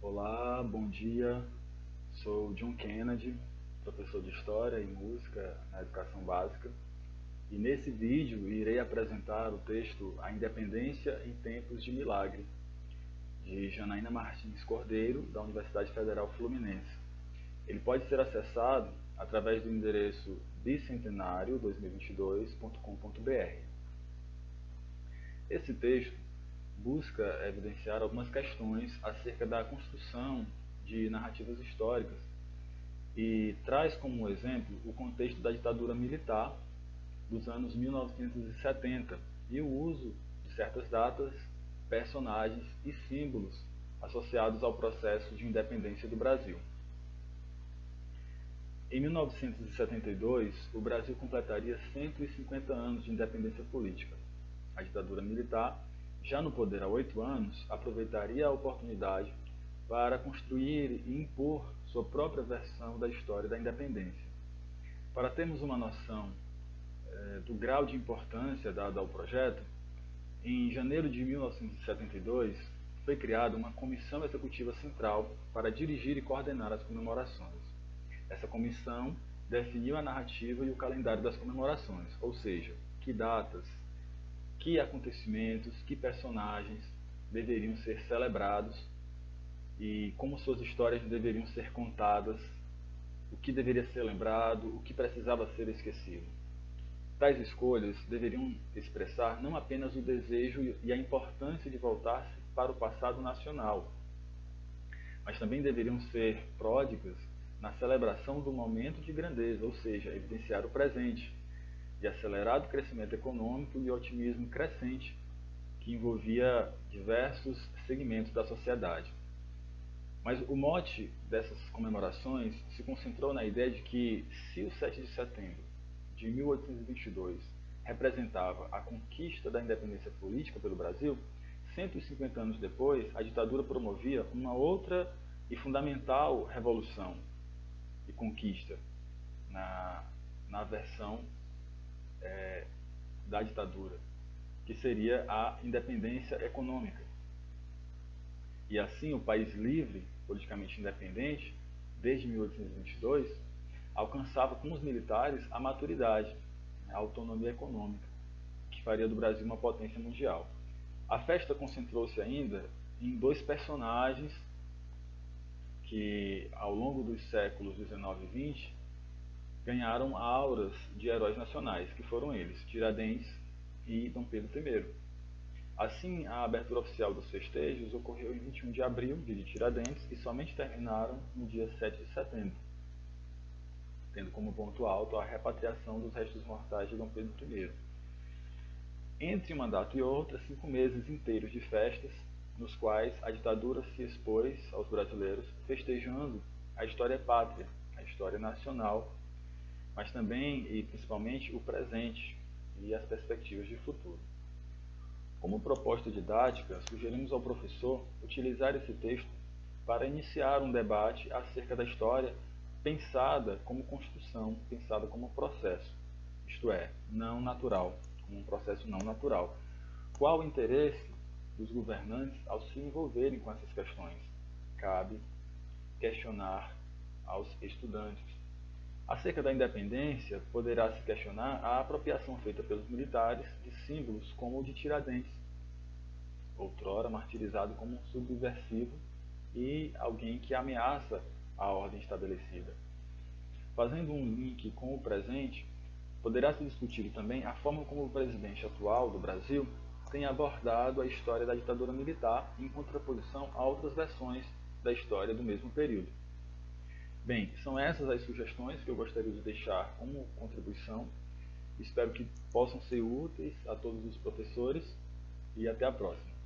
Olá, bom dia. Sou John Kennedy, professor de História e Música na Educação Básica. E nesse vídeo irei apresentar o texto A Independência em Tempos de Milagre, de Janaína Martins Cordeiro, da Universidade Federal Fluminense. Ele pode ser acessado através do endereço bicentenario2022.com.br. Esse texto busca evidenciar algumas questões acerca da construção de narrativas históricas e traz como exemplo o contexto da ditadura militar dos anos 1970 e o uso de certas datas, personagens e símbolos associados ao processo de independência do Brasil. Em 1972, o Brasil completaria 150 anos de independência política. A ditadura militar, já no poder há oito anos, aproveitaria a oportunidade para construir e impor sua própria versão da história da independência. Para termos uma noção eh, do grau de importância dado ao projeto, em janeiro de 1972 foi criada uma comissão executiva central para dirigir e coordenar as comemorações. Essa comissão definiu a narrativa e o calendário das comemorações, ou seja, que datas, que acontecimentos, que personagens deveriam ser celebrados e como suas histórias deveriam ser contadas, o que deveria ser lembrado, o que precisava ser esquecido. Tais escolhas deveriam expressar não apenas o desejo e a importância de voltar-se para o passado nacional, mas também deveriam ser pródigas na celebração do momento de grandeza, ou seja, evidenciar o presente, de acelerado crescimento econômico e otimismo crescente que envolvia diversos segmentos da sociedade. Mas o mote dessas comemorações se concentrou na ideia de que, se o 7 de setembro de 1822 representava a conquista da independência política pelo Brasil, 150 anos depois, a ditadura promovia uma outra e fundamental revolução e conquista na, na versão é, da ditadura, que seria a independência econômica. E assim, o país livre, politicamente independente, desde 1822, alcançava com os militares a maturidade, a autonomia econômica, que faria do Brasil uma potência mundial. A festa concentrou-se ainda em dois personagens que, ao longo dos séculos 19 e 20, ganharam auras de heróis nacionais, que foram eles, Tiradentes e Dom Pedro I. Assim, a abertura oficial dos festejos ocorreu em 21 de abril, dia de Tiradentes, e somente terminaram no dia 7 de setembro, tendo como ponto alto a repatriação dos restos mortais de Dom Pedro I. Entre uma data e outra, cinco meses inteiros de festas, nos quais a ditadura se expôs aos brasileiros, festejando a história pátria, a história nacional, mas também e principalmente o presente e as perspectivas de futuro. Como proposta didática, sugerimos ao professor utilizar esse texto para iniciar um debate acerca da história pensada como construção, pensada como processo, isto é, não natural, como um processo não natural. Qual o interesse dos governantes ao se envolverem com essas questões? Cabe questionar aos estudantes. Acerca da independência, poderá se questionar a apropriação feita pelos militares de símbolos como o de Tiradentes, outrora martirizado como um subversivo e alguém que ameaça a ordem estabelecida. Fazendo um link com o presente, poderá se discutir também a forma como o presidente atual do Brasil tem abordado a história da ditadura militar em contraposição a outras versões da história do mesmo período. Bem, são essas as sugestões que eu gostaria de deixar como contribuição. Espero que possam ser úteis a todos os professores e até a próxima.